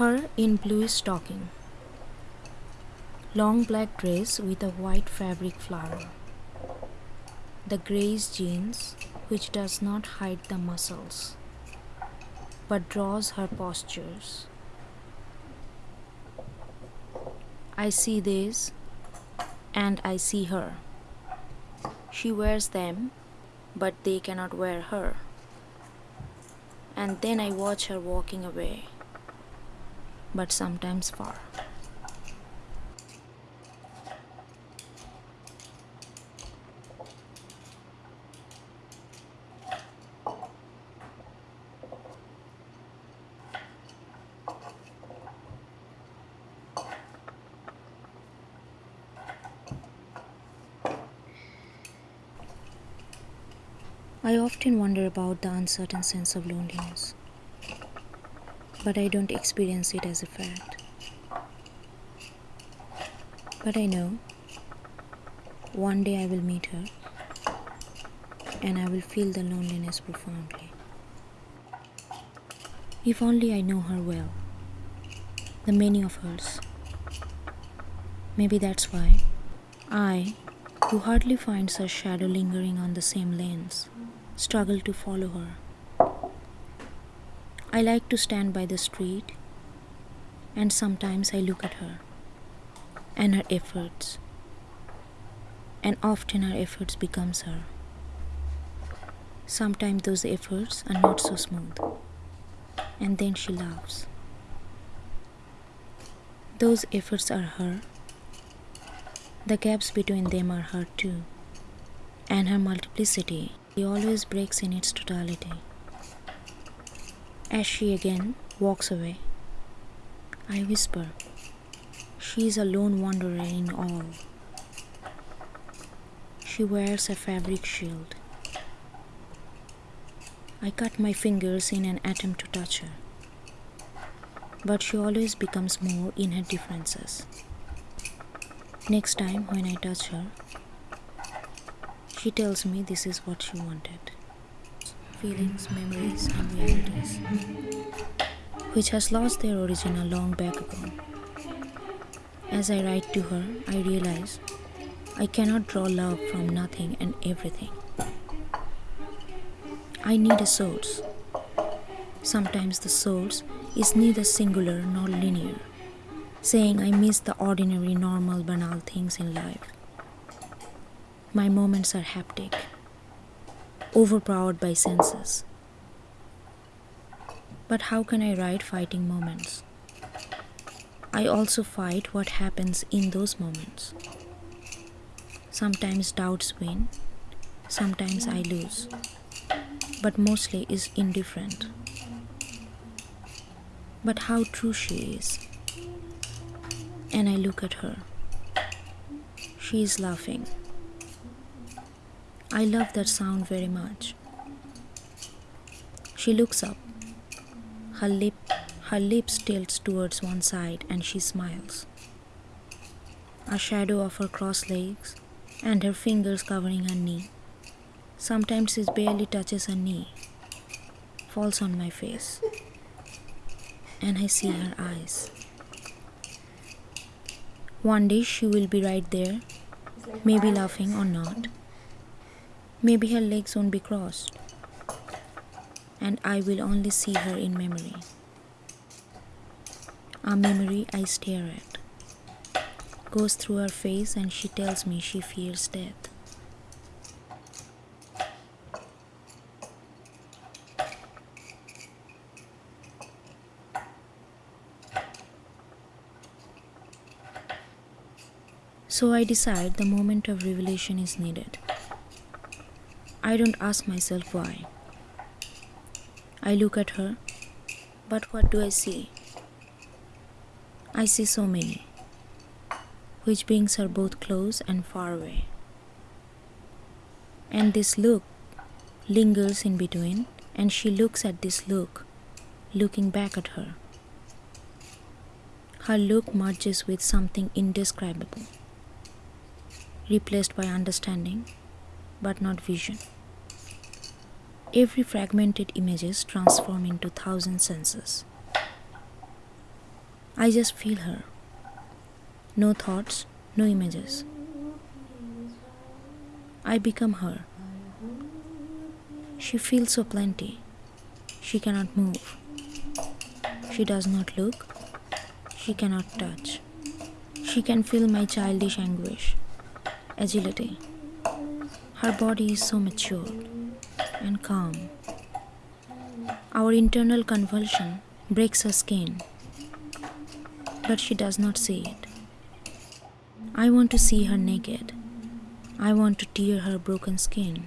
Her in blue stocking. Long black dress with a white fabric flower. The grayish jeans which does not hide the muscles but draws her postures. I see this and I see her. She wears them, but they cannot wear her. And then I watch her walking away, but sometimes far. I often wonder about the uncertain sense of loneliness, but I don't experience it as a fact. But I know one day I will meet her and I will feel the loneliness profoundly. If only I know her well, the many of hers. Maybe that's why I, who hardly finds her shadow lingering on the same lanes, struggle to follow her. I like to stand by the street, and sometimes I look at her and her efforts, and often her efforts becomes her. Sometimes those efforts are not so smooth, and then she laughs. Those efforts are her. The gaps between them are her too, and her multiplicity always breaks in its totality. As she again walks away, I whisper, She is a lone wanderer in all. She wears a fabric shield. I cut my fingers in an attempt to touch her, but she always becomes more in her differences. Next time when I touch her, she tells me this is what she wanted feelings, memories, and realities, which has lost their origin a long back ago. As I write to her, I realize I cannot draw love from nothing and everything. I need a source. Sometimes the source is neither singular nor linear, saying I miss the ordinary, normal, banal things in life. My moments are haptic, overpowered by senses. But how can I write fighting moments? I also fight what happens in those moments. Sometimes doubts win, sometimes I lose, but mostly is indifferent. But how true she is. And I look at her. She is laughing. I love that sound very much. She looks up. Her lip her lips tilts towards one side and she smiles. A shadow of her crossed legs and her fingers covering her knee. Sometimes it barely touches her knee. Falls on my face. And I see her eyes. One day she will be right there, maybe laughing or not. Maybe her legs won't be crossed, and I will only see her in memory. A memory I stare at goes through her face, and she tells me she fears death. So I decide the moment of revelation is needed. I don't ask myself why. I look at her, but what do I see? I see so many, which brings her both close and far away. And this look lingers in between, and she looks at this look, looking back at her. Her look merges with something indescribable, replaced by understanding but not vision. Every fragmented images transform into thousand senses. I just feel her. No thoughts, no images. I become her. She feels so plenty. She cannot move. She does not look. She cannot touch. She can feel my childish anguish, agility. Her body is so mature and calm. Our internal convulsion breaks her skin, but she does not see it. I want to see her naked. I want to tear her broken skin.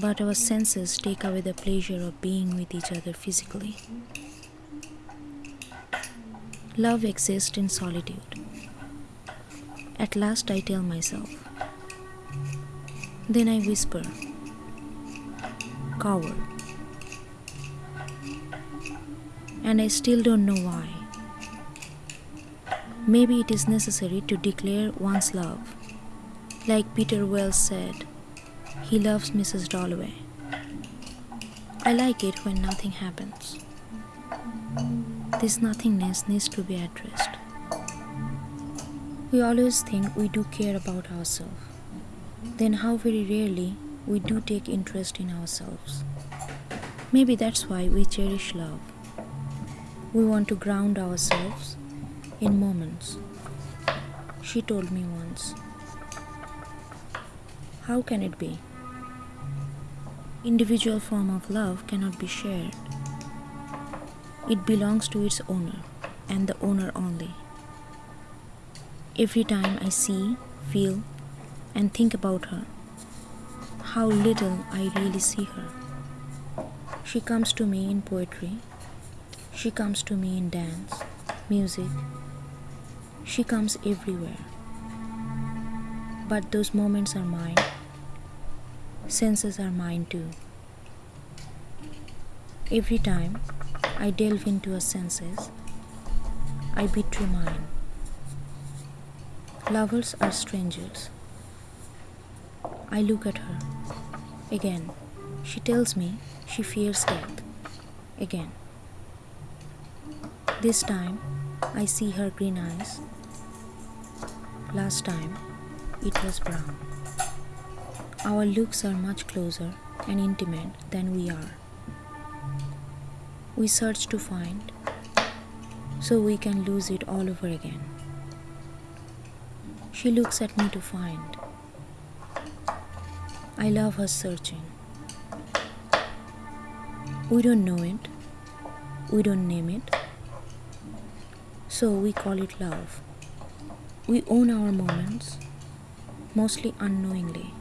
But our senses take away the pleasure of being with each other physically. Love exists in solitude. At last I tell myself. Then I whisper, Coward. And I still don't know why. Maybe it is necessary to declare one's love. Like Peter Wells said, he loves Mrs. Dalloway. I like it when nothing happens. This nothingness needs to be addressed. We always think we do care about ourselves. Then, how very rarely we do take interest in ourselves. Maybe that's why we cherish love. We want to ground ourselves in moments. She told me once. How can it be? Individual form of love cannot be shared. It belongs to its owner and the owner only. Every time I see, feel, and think about her, how little I really see her. She comes to me in poetry, she comes to me in dance, music, she comes everywhere. But those moments are mine, senses are mine too. Every time I delve into her senses, I betray mine. Lovers are strangers. I look at her. Again, she tells me she fears death. Again. This time, I see her green eyes. Last time, it was brown. Our looks are much closer and intimate than we are. We search to find so we can lose it all over again. She looks at me to find. I love her searching. We don't know it, we don't name it, so we call it love. We own our moments, mostly unknowingly.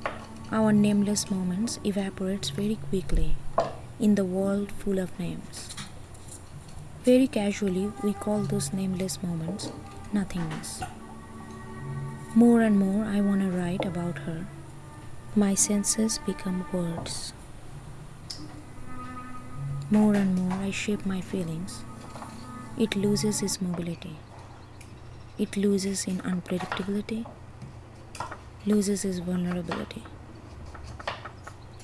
Our nameless moments evaporates very quickly in the world full of names. Very casually, we call those nameless moments nothingness. More and more, I want to write about her. My senses become words. More and more, I shape my feelings. It loses its mobility. It loses in unpredictability, loses its vulnerability,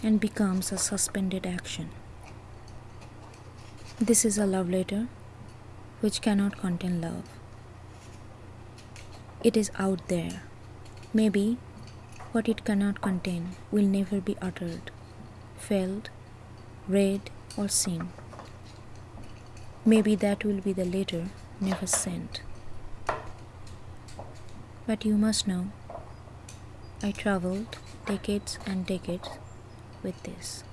and becomes a suspended action. This is a love letter which cannot contain love. It is out there. Maybe what it cannot contain will never be uttered, felt, read, or seen. Maybe that will be the letter never sent. But you must know, I traveled decades and decades with this.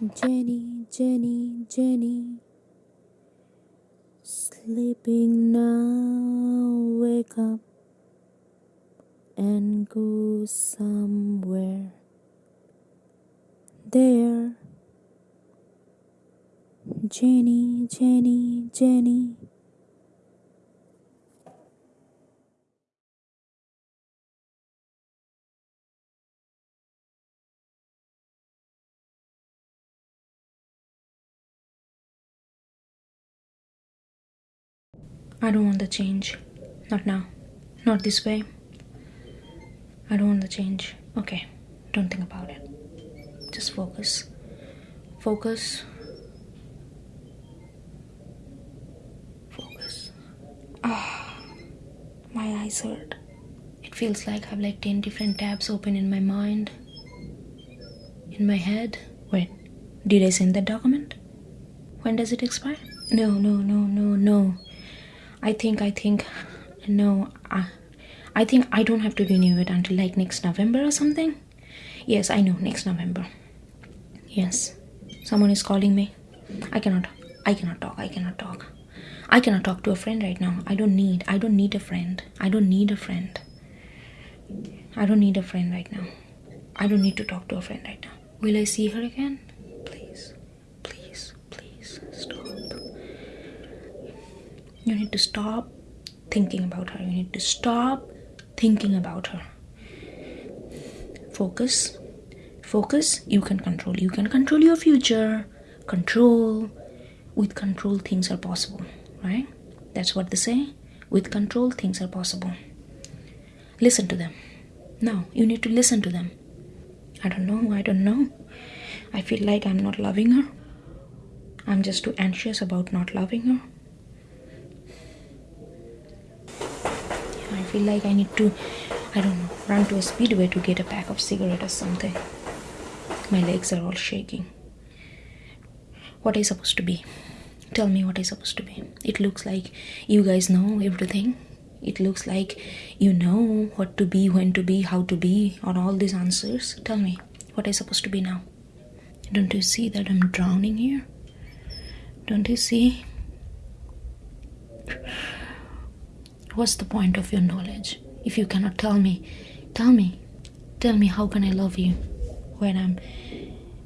Jenny, Jenny, Jenny. Sleeping now, wake up and go somewhere. There, Jenny, Jenny, Jenny. I don't want the change. Not now. Not this way. I don't want the change. Okay, don't think about it. Just focus. Focus. Focus. Ah, my eyes hurt. It feels like I have like 10 different tabs open in my mind. In my head. Wait, did I send that document? When does it expire? No, no, no, no, no. I think, I think, no, I, I think I don't have to renew it until like next November or something. Yes, I know, next November. Yes, someone is calling me. I cannot, I cannot talk, I cannot talk. I cannot talk to a friend right now. I don't need, I don't need a friend. I don't need a friend. I don't need a friend right now. I don't need to talk to a friend right now. Will I see her again? Please, please, please stop. You need to stop thinking about her. You need to stop thinking about her. Focus. Focus. You can control. You can control your future. Control. With control, things are possible, right? That's what they say. With control, things are possible. Listen to them. No, you need to listen to them. I don't know. I don't know. I feel like I'm not loving her. I'm just too anxious about not loving her. I feel like I need to, I don't know, run to a speedway to get a pack of cigarette or something. My legs are all shaking. What you supposed to be? Tell me what is supposed to be. It looks like you guys know everything. It looks like you know what to be, when to be, how to be, on all these answers. Tell me, what is supposed to be now? Don't you see that I'm drowning here? Don't you see? What's the point of your knowledge if you cannot tell me? Tell me. Tell me how can I love you when I'm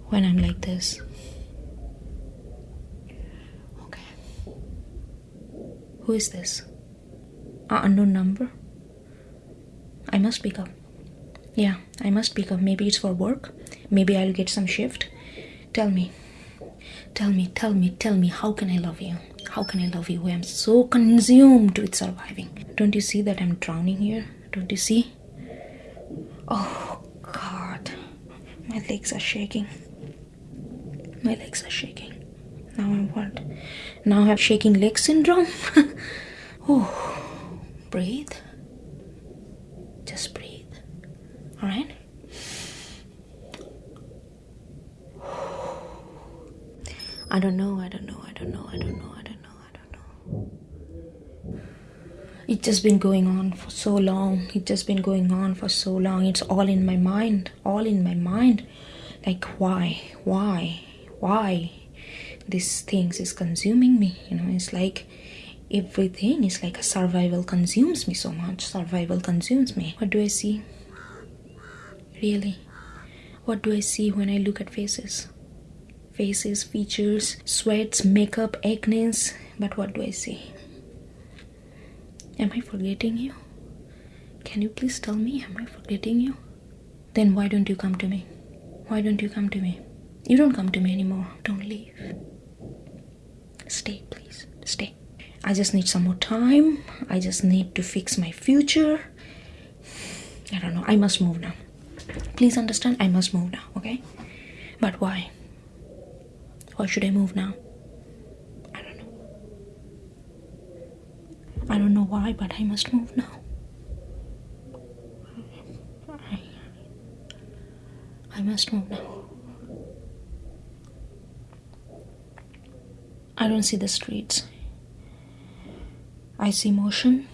when I'm like this? Okay. Who is this? A unknown number? I must pick up. Yeah, I must pick up. Maybe it's for work. Maybe I'll get some shift. Tell me. Tell me, tell me, tell me, how can I love you? How can I love you? I am so consumed with surviving. Don't you see that I'm drowning here? Don't you see? Oh, God. My legs are shaking. My legs are shaking. Now I'm what? Now I have shaking leg syndrome? oh, breathe. Just breathe. Alright? I don't know, I don't know, I don't know, I don't know, I don't know, I don't know. It's just been going on for so long. It's just been going on for so long. It's all in my mind, all in my mind. Like, why, why, why? These things is consuming me. You know, it's like everything is like a survival consumes me so much. Survival consumes me. What do I see? Really? What do I see when I look at faces? faces, features, sweats, makeup, acne. But what do I see? Am I forgetting you? Can you please tell me, am I forgetting you? Then why don't you come to me? Why don't you come to me? You don't come to me anymore. Don't leave. Stay, please. Stay. I just need some more time. I just need to fix my future. I don't know. I must move now. Please understand, I must move now, okay? But why? Why should I move now? I don't know. I don't know why, but I must move now. I, must move now. I don't see the streets. I see motion,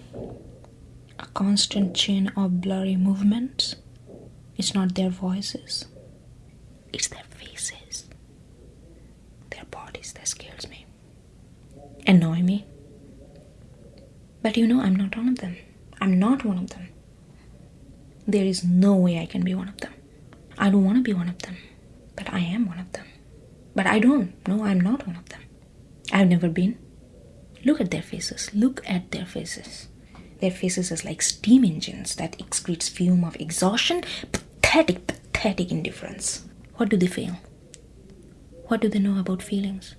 a constant chain of blurry movements. It's not their voices, it's their faces. Their bodies that scares me. Annoy me. But you know, I'm not one of them. I'm not one of them. There is no way I can be one of them. I don't want to be one of them, but I am one of them. But I don't. No, I'm not one of them. I've never been. Look at their faces. Look at their faces. Their faces is like steam engines that excretes fume of exhaustion. Pathetic, pathetic indifference. What do they feel? What do they know about feelings?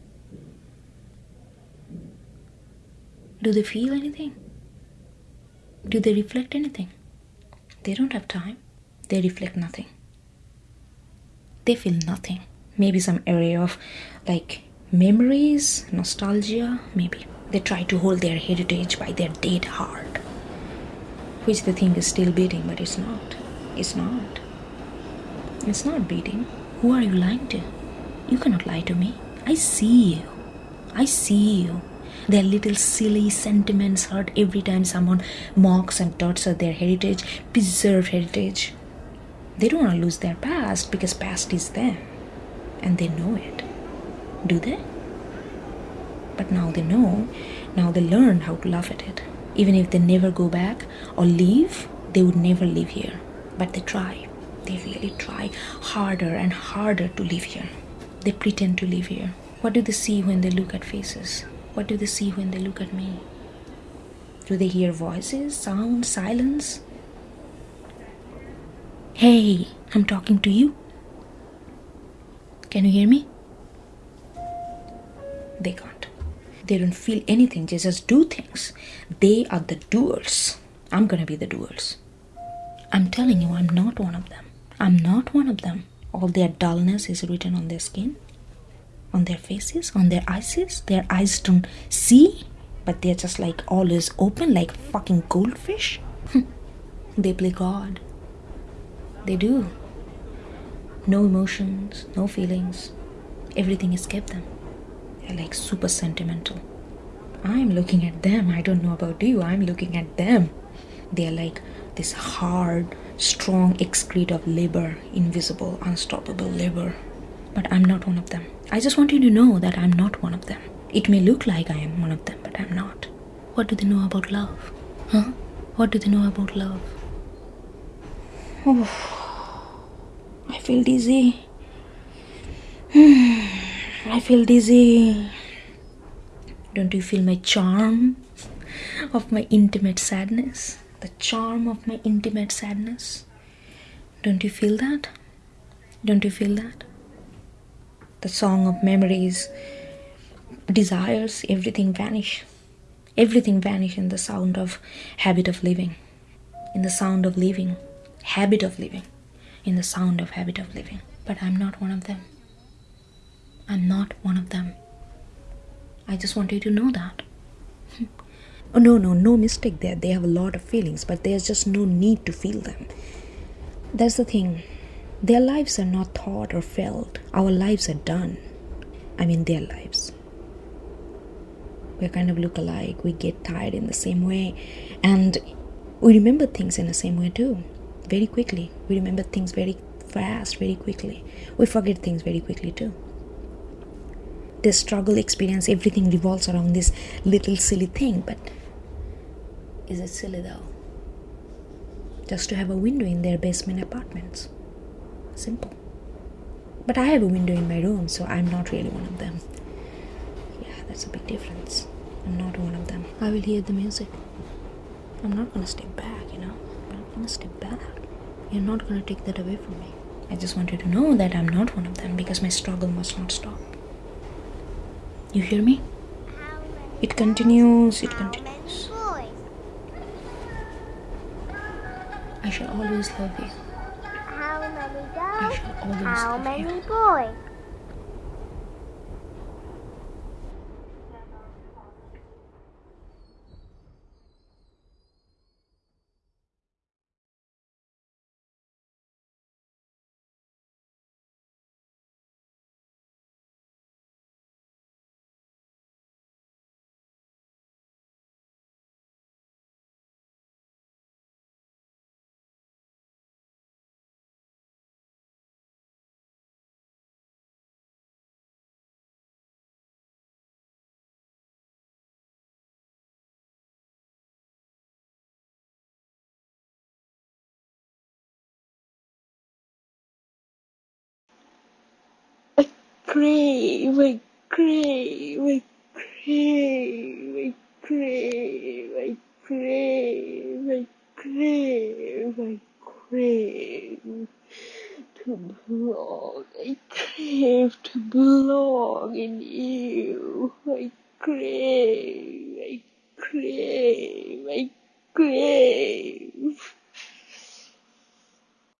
Do they feel anything? Do they reflect anything? They don't have time. They reflect nothing. They feel nothing. Maybe some area of like memories, nostalgia, maybe. They try to hold their heritage by their dead heart, which they think is still beating, but it's not. It's not. It's not beating. Who are you lying to? You cannot lie to me. I see you. I see you. Their little silly sentiments hurt every time someone mocks and doubts their heritage, preserved heritage. They don't want to lose their past because past is them and they know it. Do they? But now they know, now they learn how to laugh at it. Even if they never go back or leave, they would never live here. But they try. They really try harder and harder to live here. They pretend to live here. What do they see when they look at faces? What do they see when they look at me? Do they hear voices, sound, silence? Hey, I'm talking to you. Can you hear me? They can't. They don't feel anything, they just do things. They are the doers. I'm gonna be the doers. I'm telling you, I'm not one of them. I'm not one of them. All their dullness is written on their skin, on their faces, on their eyes. Their eyes don't see, but they're just like always open, like fucking goldfish. Hmm. they play God. They do. No emotions, no feelings. Everything escaped them. They're like super sentimental. I'm looking at them. I don't know about you. I'm looking at them. They're like this hard, strong excrete of labor, invisible, unstoppable labor. But I'm not one of them. I just want you to know that I'm not one of them. It may look like I am one of them, but I'm not. What do they know about love? Huh? What do they know about love? Oh, I feel dizzy. I feel dizzy. Don't you feel my charm of my intimate sadness? The charm of my intimate sadness? Don't you feel that? Don't you feel that? The song of memories, desires, everything vanish. Everything vanish in the sound of habit of living. In the sound of living, habit of living. In the sound of habit of living. But I'm not one of them. I'm not one of them. I just want you to know that. oh, no, no, no mistake there. They have a lot of feelings, but there's just no need to feel them. That's the thing. Their lives are not thought or felt. Our lives are done. I mean, their lives. We kind of look alike. We get tired in the same way. And we remember things in the same way too. Very quickly. We remember things very fast, very quickly. We forget things very quickly too. The struggle experience, everything revolves around this little silly thing. But is it silly though? Just to have a window in their basement apartments. Simple. But I have a window in my room, so I'm not really one of them. Yeah, that's a big difference. I'm not one of them. I will hear the music. I'm not gonna step back, you know? I'm not gonna step back. You're not gonna take that away from me. I just want you to know that I'm not one of them because my struggle must not stop. You hear me? It continues, it continues. I shall always love you. How many I girls? shall always How many boys? Crave, I crave, I crave, I crave, I crave, I crave, I crave to belong. I crave to belong in you. I crave, I crave, I crave.